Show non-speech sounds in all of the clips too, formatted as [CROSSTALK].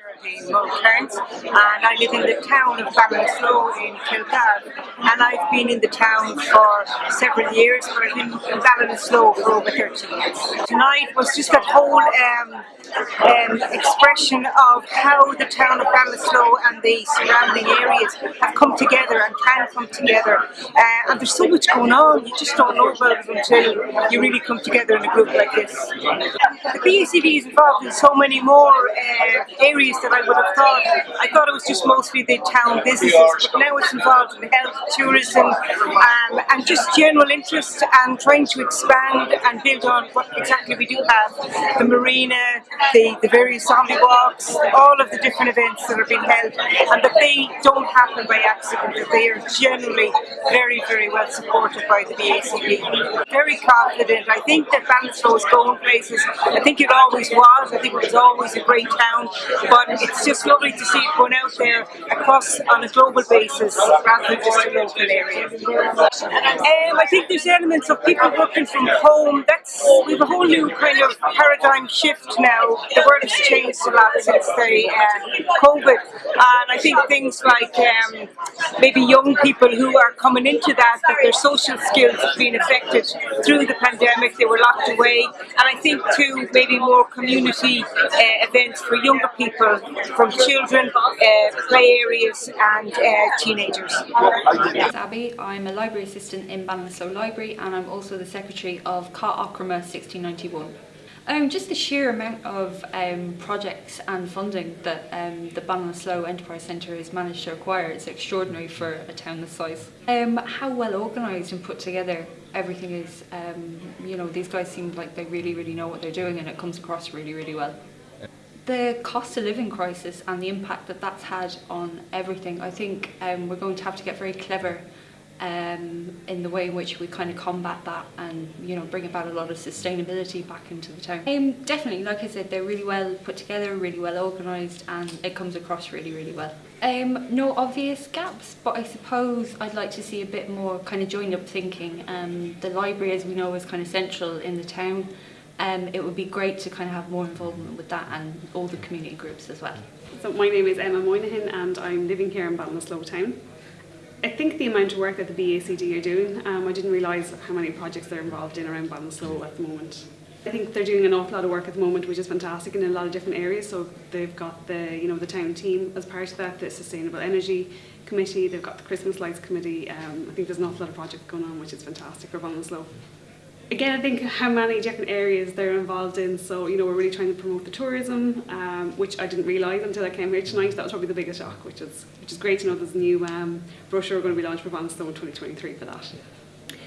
Geraldine Mulcairns and I live in the town of Ballinasloe in Kilcar and I've been in the town for several years but I've been in Ballinasloe for over 30 years. Tonight was just that whole um, um, expression of how the town of Ballinasloe and the surrounding areas have come together and can come together uh, and there's so much going on you just don't know about it until you really come together in a group like this. The BACD is involved in so many more uh, areas that I would have thought. I thought it was just mostly the town businesses, but now it's involved in health, tourism, um, and just general interest and trying to expand and build on what exactly we do have. The marina, the, the various zombie walks, all of the different events that are being held, and that they don't happen by accident, that they are generally very, very well supported by the BACD. Very confident. I think that Ballinasloe is going places. I think it always was. I think it was always a great town but it's just lovely to see it going out there across on a global basis rather than just a local area. Um, I think there's elements of people working from home. That's we have a whole new kind of paradigm shift now. The world has changed a lot since the uh, COVID, and I think things like um, maybe young people who are coming into that, that their social skills have been affected through the pandemic. They were locked away, and I think too maybe more community uh, events for younger people, from children, uh, play areas and uh, teenagers. Abby, I'm a library assistant in Ballinasloe Library and I'm also the secretary of Cath Eachroma 1691. Um, just the sheer amount of um, projects and funding that um, the Ballinasloe Enterprise Centre has managed to acquire is extraordinary for a town this size. Um, how well organised and put together everything is, um, you know, these guys seem like they really, really know what they're doing and it comes across really, really well the cost of living crisis and the impact that that's had on everything, I think um, we're going to have to get very clever um, in the way in which we kind of combat that and you know bring about a lot of sustainability back into the town. Um, definitely, like I said, they're really well put together, really well organised and it comes across really, really well. Um, no obvious gaps, but I suppose I'd like to see a bit more kind of joined up thinking. Um, the library, as we know, is kind of central in the town um, it would be great to kind of have more involvement with that and all the community groups as well. So my name is Emma Moynihan and I'm living here in Ballinasloe town. I think the amount of work that the BACD are doing, um, I didn't realise how many projects they're involved in around Ballinasloe at the moment. I think they're doing an awful lot of work at the moment, which is fantastic in a lot of different areas. So they've got the, you know, the town team as part of that, the sustainable energy committee, they've got the Christmas lights committee. Um, I think there's an awful lot of projects going on, which is fantastic for Ballinasloe again, I think how many different areas they're involved in. So, you know, we're really trying to promote the tourism, um, which I didn't realise until I came here tonight. That was probably the biggest shock, which is which is great to know there's a new um, brochure going to be launched for in 2023 for that.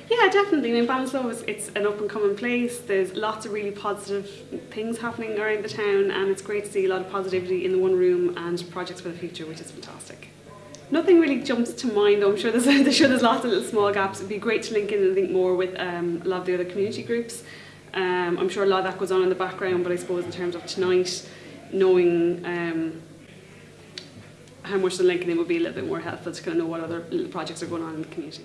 Yeah, definitely. I mean, Ballinasloe is it's an up and coming place. There's lots of really positive things happening around the town, and it's great to see a lot of positivity in the one room and projects for the future, which is fantastic. Nothing really jumps to mind. I'm sure there's, [LAUGHS] I'm sure there's lots of little small gaps. It'd be great to link in and think more with um, a lot of the other community groups. Um, I'm sure a lot of that goes on in the background, but I suppose in terms of tonight, knowing um, how much the linking in would be a little bit more helpful to kind of know what other little projects are going on in the community.